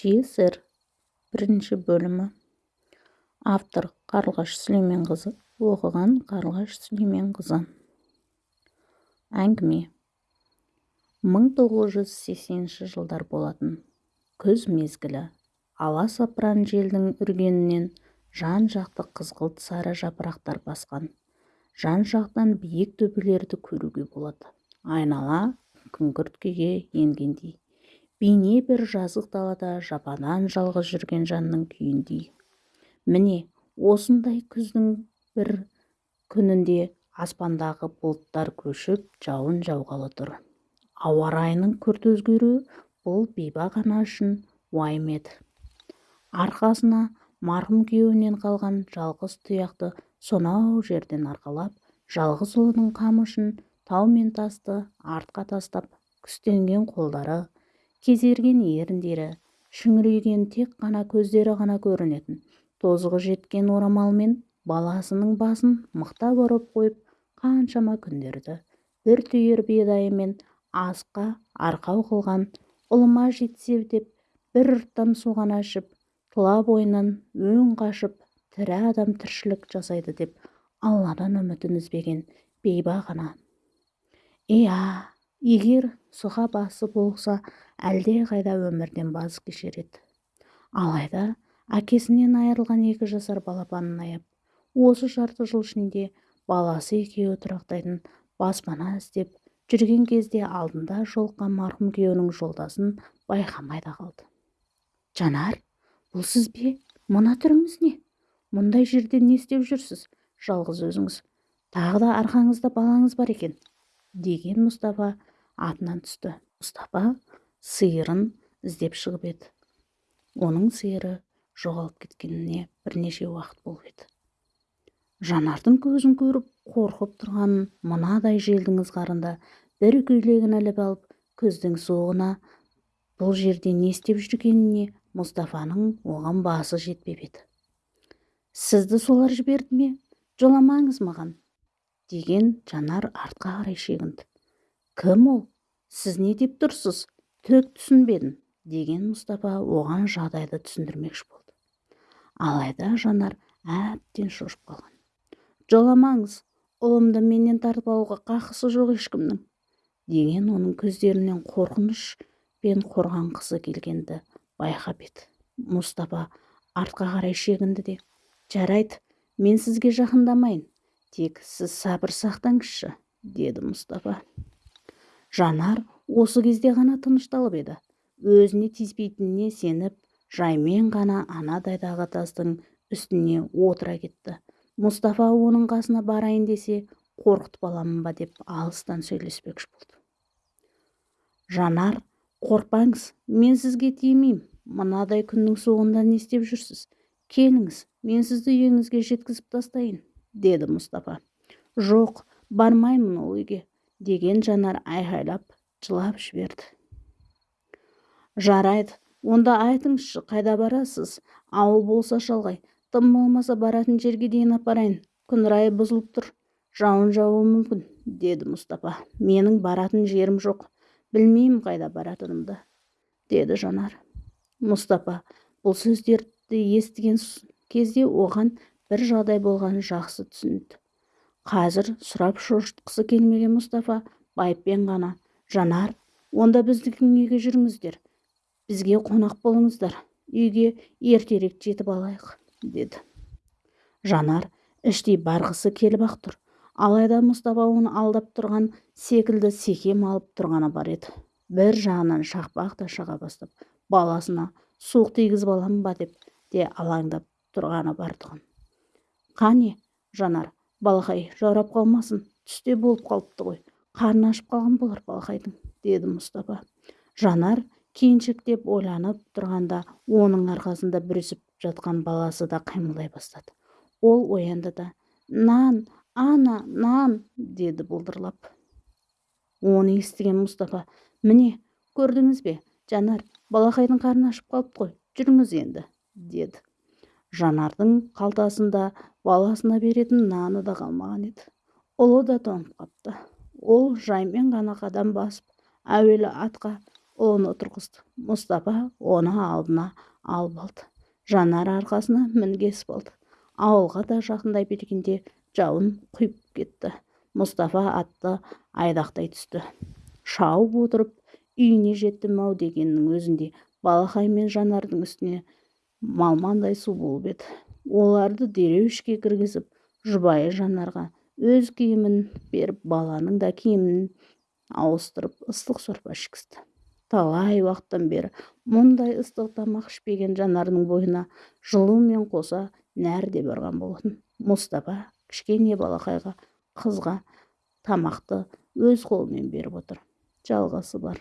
жесір бірінші бөлімі. Автор қарлығаш сүлейменқызы оқыған қарлығаш сүлейменқызы. Әңгіме. 1980 жылдар болатын. Күз мезгілі. Аласапыран желдің үргенінен жан-жақты қызғылт сары жапырақтар басқан. Жан-жақтан биік төбелерді көруге болады. Айнала күңгірт күйге енгендей. Бейне бір жазық далада жападан жалғыз жүрген жанның күйіндей. Міне осындай күздің бір күнінде аспандағы бұлттар көшіп жауын жауғалы тұр. Ауа райының күрт өзгеруі бұл бейбақ ана үшін уайым еді. Арқасына марқұм күйеуінен қалған жалғыз тұяқты сонау жерден арқалап жалғыз ұлының қамы тау мен тасты артқа тастап күстенген қолдары кезерген еріндері шүңірейген тек қана көздері ғана көрінетін. Тозығы жеткен орамалмен баласының басын мықтап ұрып қойып қаншама күндерді бір түйір бидайымен асқа арқау қылған ұлыма жетсе деп бір ұрттам суғана ішіп тұла бойынан өң қашып тірі адам тіршілік жасайды деп алладан үмітін үзбеген бейбақ ана иә егер сұға басы болса қайда өмірден баз кешер еді. Алайда әкесінен айырылған екі жасар балапанын аяп осы жарты жыл ішінде баласы екеуі тұрақтайтын баспана іздеп жүрген кезде алдында жолыққан марқұм күйеуінің жолдасын байқамай да қалды. Жанар бұл сіз бе? Мына түріңіз не? Мұндай жерде не істеп жүрсіз? Жалғыз өзіңіз. Тағы да арқаңызда балаңыз бар екен деген мұстафа атынан түсті. Мұстафа сиырын іздеп шығып еді. Оның сиыры жоғалып кеткеніне бірнеше уақыт болып еді. Жанардың көзін көріп қорқып тұрғанын мынадай желдің ызғарында бір көйлегін іліп алып күздің суығына бұл жерде не істеп жүргеніне мұстафаның оған басы жетпеп еді. Сізді солар жіберді ме? Жоламаңыз маған! деген жанар артқа қарай шегінді. Кім ол? Сіз не деп тұрсыз? Түк түсінбедім деген мұстапа оған жағдайды түсіндірмекші болды. Алайда жанар әбден шошып қалған. Жоламаңыз ұлымды менен тартып алуға қақысы жоқ ешкімнің деген оның көздерінен қорқыныш пен қорғанғысы келгенді байқап еді. Мұстапа артқа қарай шегінді де жарайды мен сізге жақындамайын тек сіз сабыр сақтаңызшы деді мұстапа жанар осы кезде ғана тынышталып еді. Өзіне тиіспейтініне сеніп жаймен ғана анадайдағы тастың үстіне отыра кетті. Мұстафа оның қасына барайын десе қорқытып аламын ба? деп алыстан сөйлеспекші болды. Жанар қорықпаңыз мен сізге тимеймін мынадай күннің суығында не істеп жүрсіз? Келіңіз мен сізді үйіңізге жеткізіп тастайын деді мұстафа. Жоқ бармаймын ол үйге. Деген жанар айқайлап жылап жіберді. Жарайды онда айтыңызшы қайда барасыз? Ауыл болса шалғай тым болмаса баратын жерге дейін апарайын. Күн райы бұзылып тұр жауын жаууы мүмкін деді мұстапа менің баратын жерім жоқ білмеймін қайда баратынымды деді жанар. Мұстапа бұл сөздерді естіген кезде оған бір жағдай болғанын жақсы түсінді. Қазір сұрап шошытқысы келмеген мұстафа байыппен ғана. Жанар онда біздің үйге жүріңіздер. Бізге қонақ болыңыздар. Үйге ертерек жетіп алайық деді. Жанар іштей барғысы келіп ақ тұр. Алайда мұстафа оны алдап тұрған секілді секем алып тұрғаны бар еді. Бір жағынан шақпақ та шыға бастап баласына суық тигізіп аламын ба деп де алаңдап тұрғаны бар тұғын. Қане жанар балақай жаурап қалмасын. Түсте болып қалыпты ғой. Қарны ашып қалған болар балақайдың деді мұстапа жанар деп ойланып тұрғанда оның арқасында бүрісіп жатқан баласы да қимылдай бастады. Ол оянды да нан ана нан! деді бұлдырлап. Оны естіген мұстапа міне көрдіңіз бе? Жанар балақайдың қарны ашып қалыпты ғой. Жүріңіз енді! деді. Жанардың қалтасында баласына беретін наны да қалмаған еді. Ұлы да тоңып қапты. Ол жаймен ғана қадам басып әуелі атқа ұлын отырғызды. Мұстапа оны алдына алып алды. Жанар арқасына мінгесіп болды ауылға да жақындай бергенде жауын құйып кетті. Мұстафа атты айдақтай түсті. Шауып отырып үйіне жетті-ау дегеннің өзінде балақай мен жанардың үстіне малмандай су болып еді. Оларды дереу ішке кіргізіп жұбайы жанарға өз киімін беріп баланың да киімін ауыстырып ыстық сорпа ішкізді. Талай уақыттан бері мұндай ыстық тамақ ішпеген жанардың бойына жылумен қоса нәр де барған болатын. Мұстапа кішкене балақайға қызға тамақты өз қолымен беріп отыр. Жалғасы бар.